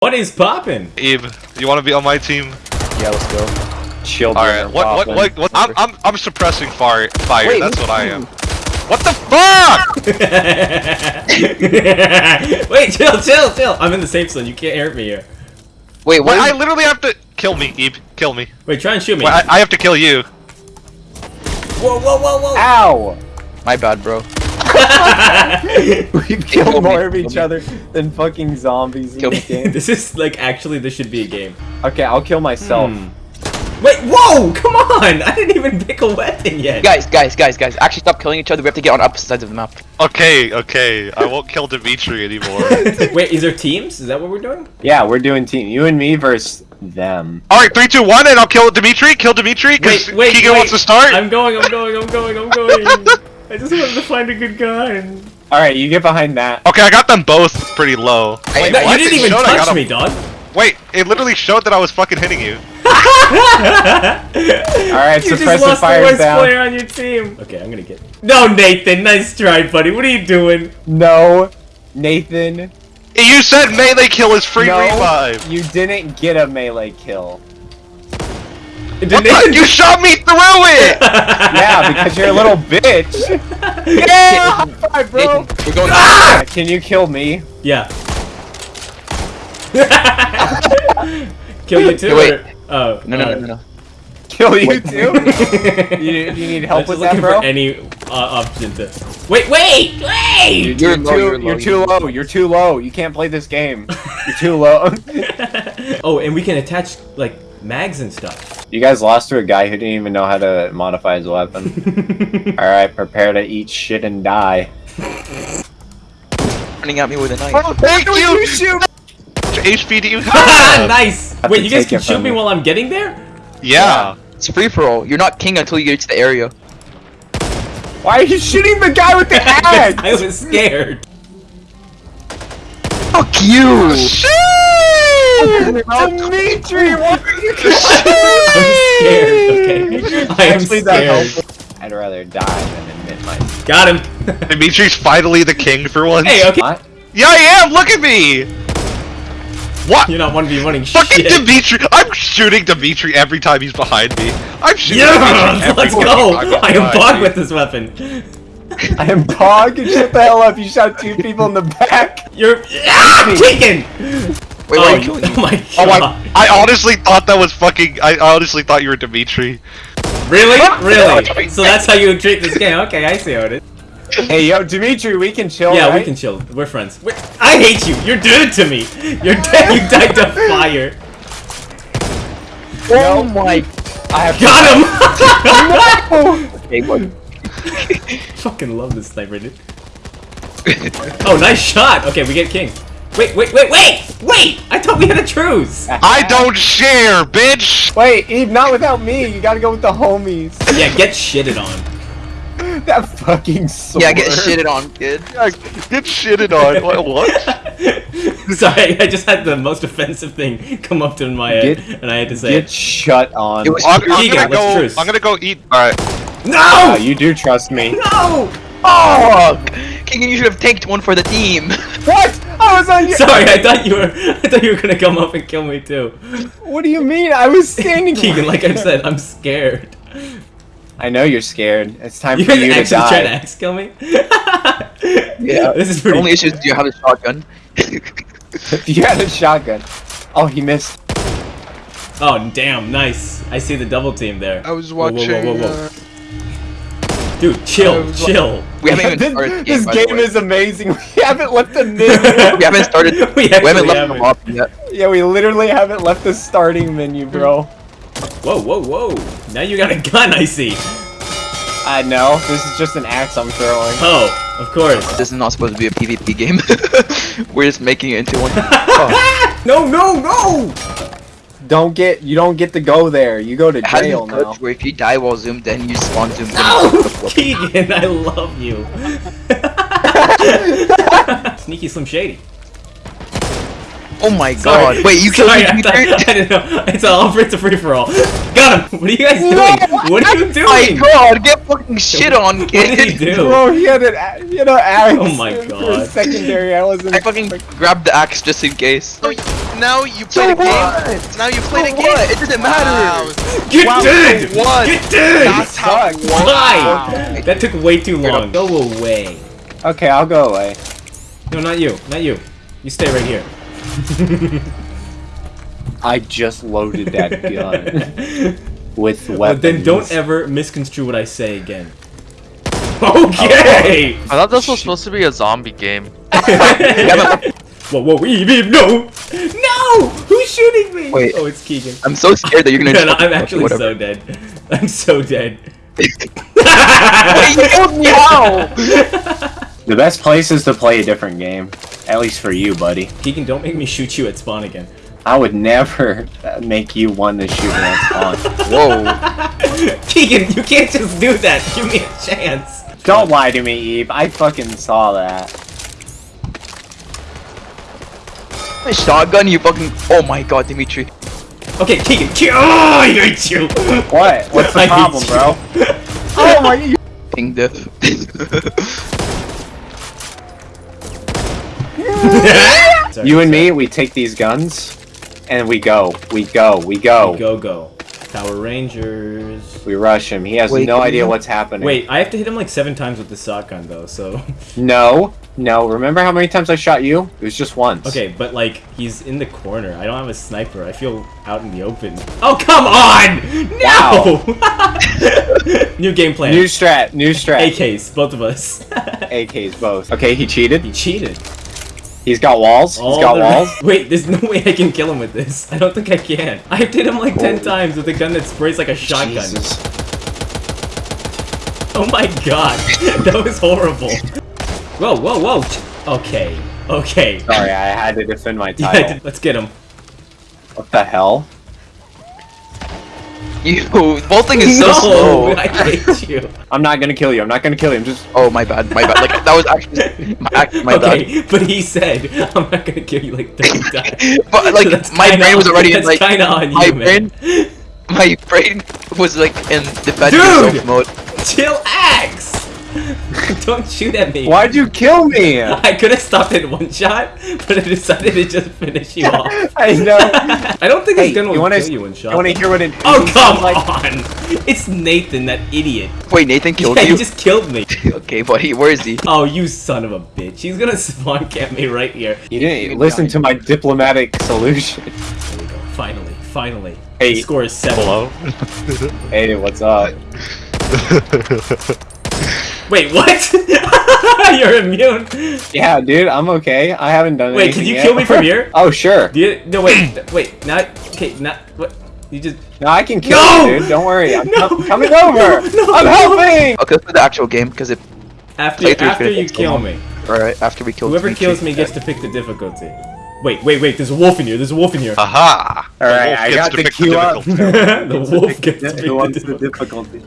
What is poppin'? Eve, you want to be on my team? Yeah, let's go. Children. All right. What? What? What? what I'm, I'm I'm suppressing fire. Fire. Wait, That's what I am. What the fuck? Wait, chill, chill, chill. I'm in the safe zone. You can't hurt me here. Wait, Wait, what? I literally have to kill me, Eve. Kill me. Wait, try and shoot me. Wait, I, I have to kill you. Whoa, whoa, whoa, whoa. Ow! My bad, bro. We've Kill killed me, more of each me. other than fucking zombies in Kill this me. game. this is like actually this should be a game. Okay, I'll kill myself. Hmm. Wait, whoa! Come on! I didn't even pick a weapon yet. Guys, guys, guys, guys. Actually, stop killing each other. We have to get on opposite sides of the map. Okay, okay. I won't kill Dimitri anymore. Wait, is there teams? Is that what we're doing? Yeah, we're doing team. You and me versus them. All right, three, two, one, and I'll kill Dimitri. Kill Dimitri because Wait, wait, Keegan wait. wants to start. I'm going, I'm going, I'm going, I'm going. I just wanted to find a good gun. Alright, you get behind that. Okay, I got them both pretty low. Wait, No, you didn't even showed I got touch him. me, dog. Wait, it literally showed that I was fucking hitting you. Alright, you just lost the fire's worst down. player on your team. Okay, I'm gonna get. No, Nathan, nice try, buddy. What are you doing? No, Nathan. You said melee kill is free no, revive. you didn't get a melee kill. You shot me through it. Yeah, because you're a little bitch. Yeah, high five, bro. Nathan, we're going. Ah! Can you kill me? Yeah. Kill you too? No, wait. or- Oh. No, no, no, uh, no, no. Kill you too? you, you need I help just with that, looking bro? for any uh, option to. Wait, wait, wait! You're, You're low, too, you're you're too low. You're too low. You can't play this game. You're too low. oh, and we can attach like mags and stuff. You guys lost to a guy who didn't even know how to modify his weapon. Alright, prepare to eat shit and die. Running at me with a knife. Oh, thank you. shoot? HP do you Ah, nice! Wait, you guys can shoot me me. while I'm getting there? Yeah. It's free for all. You're not king until you get to the area. Why are you shooting the guy with the axe? I was scared. Fuck you! Dimitri, what are you I'm scared, okay? I am scared. I'd rather die than admit my. Got him. Dimitri's finally the king for once. hey, okay. What? Yeah, I am. Look at me. What? You're not one to be running Fucking shit. Dimitri! I'm shooting Dimitri every time he's behind me. I'm shooting Yeah, Dimitri every let's go! I'm I bog with this weapon. I am Pog. Shut the hell up. You shot two people in the back. You're ah, Keegan. Wait, oh, why you oh my Oh god! my! I honestly thought that was fucking. I honestly thought you were Dimitri. Really? Really? So that's how you treat this game? Okay, I see how it is. Hey, yo, Dimitri, we can chill. Yeah, we can chill. We're friends. We're, I hate you. You're doing it to me. You're dead. You died to fire. Oh my. I have Got him. Okay, what? Fucking love this sniper, dude. Oh, nice shot. Okay, we get king. Wait, wait, wait, wait, wait! I thought we had a truce. I don't share, bitch. Wait, Eve, not without me. You gotta go with the homies. Yeah, get shitted on. That fucking sword. Yeah, get shitted on, kid. Yeah, Get shitted on. What? what? Sorry, I just had the most offensive thing come up to my head, Get- and I had to say Get it. shut on. It was- I'm, I'm gonna go. I'm gonna go eat. All right. Ah, No! you do trust me. No! Oh! King, you should have tanked one for the team. What? I was on your. Sorry, I thought you were. I thought you were gonna come up and kill me too. What do you mean? I was standing. Keegan, like I said, I'm scared. I know you're scared. It's time You for guys you to actually trying to die. axe kill me? Yeah. This is pretty- The pretty. only issue is do you have a shotgun? If you had a shotgun. Oh, he missed. Oh damn, nice. I see the double team there. I was Whoa, whoa, watching. whoa, whoa, whoa. Uh, Dude, chill, I was wa- chill. We haven't even this started the game, this game is amazing. We haven't left a minute. We haven't started. We We haven't left haven't. the lobby yet. yeah, we literally haven't left the starting menu, bro. Whoa, whoa, whoa. Now you got a gun, I see. I know. This is just an axe I'm throwing. Oh, of course. This is not supposed to be a PvP game. We're just making it into one. Oh. No, no, no! Don't get. You don't get to go there. You go to How do jail you now. where if you die while zoomed in, you spawn zoomed in? No! Keegan, I love you. Sneaky Slim Shady. Oh my Sorry. god. Wait, you killed Sorry, me? I, thought, I didn't know. It's all it's a free for all. Got him. What are you guys doing? What are you doing? Oh my doing? god, get fucking shit on, What did he kid. do? Bro, he had an, a- he had an oh axe. Oh my For God. a secondary, I wasn't. I fucking grabbed the axe just in case. Now you So played a what? game. So now you played a So game. what? It doesn't matter. Wow. Get Wow, dead! so what? Get dead! That's how. Why? That took way too long. Go away. Okay, I'll go away. No, not you. Not you. You stay right here. I just loaded that gun with weapons. But then don't ever misconstrue what I say again. Oh. Okay! I thought this was supposed to be a zombie game. whoa, whoa, Eve, Eve, no! No! Who's shooting me? Wait. Oh, it's Keegan. I'm so scared that you're gonna. No, no, I'm actually whatever. so dead. I'm so dead. Wait, you told me how? The best place is to play a different game. At least for you, buddy. Keegan, don't make me shoot you at spawn again. I would never uh, make you one to shoot me at spawn. Whoa. Keegan, you can't just do that. Give me a chance. Don't lie to me, Eve. I fucking saw that. A shotgun, you fucking. Oh my god, Dimitri. Okay, Keegan. Ke- oh, I hate you. What? What's the I problem, bro? oh my! Ping diff. You and me, we take these guns, and we go. We go. We go. Go, go. Power Rangers. We rush him. He has Wait, no idea you- what's happening. Wait, I have to hit him like seven times with the shotgun though, so. No. No. Remember how many times I shot you? It was just once. Okay, but like, he's in the corner. I don't have a sniper. I feel out in the open. Oh, come on! No! New game plan. New strat. New strat. AKs, both of us. AKs both. Okay, he cheated. he cheated. He's got walls. All He's got walls. Wait, there's no way I can kill him with this. I don't think I can. I hit him like 10 times with a gun that sprays like a shotgun. Jesus. Oh my god. that was horrible. Whoa, whoa, whoa. Okay. Okay. Sorry, I had to defend my Yeah, title. let's get him. What the hell? You. Bolting is so no, slow. I hate you. I'm not gonna kill you. I'm not gonna kill you. I'm just. Oh my bad, my bad. Like that was actually my, act- my bad. but he said, I'm not gonna kill you like 30 times. But like So my brain was already in like kinda on my you, man. brain. My brain was like in defensive mode. Chill axe! Don't shoot at me. Why'd you kill me? I could have stopped at one shot, but I decided to just finish you off. I know. I don't think Hey, this gun will you wanna- kill you in shot. You want to hear what it? Oh it come sounds like? on! It's Nathan, that idiot. Wait, Nathan killed yeah, you. he just killed me. okay, buddy, where is he? Oh, you son of a bitch! He's gonna spawn camp me right here. You didn't listen to my diplomatic solution. There we go. Finally, finally. Hey. The score is seven. Hello. Hey, what's up? Wait, what? You're immune. Yeah, dude, I'm okay. I haven't done it. Wait, anything can you yet. kill me from here? oh, sure. Do you, no, wait, wait, not okay, not what? You just No, I can kill No! you, dude. Don't worry. I'm No! com- coming No! over. No! I'm helping. Okay, let's do the actual game because it. after Playthrough's after you kill me. Alright, after we kill. Whoever Dimitri. kills me gets to pick the difficulty. Wait, wait, wait. There's a wolf in here. There's a wolf in here. Aha. All The I got to the pick queue up. difficulty. the wolf gets to pick Who the the difficulty. difficulty?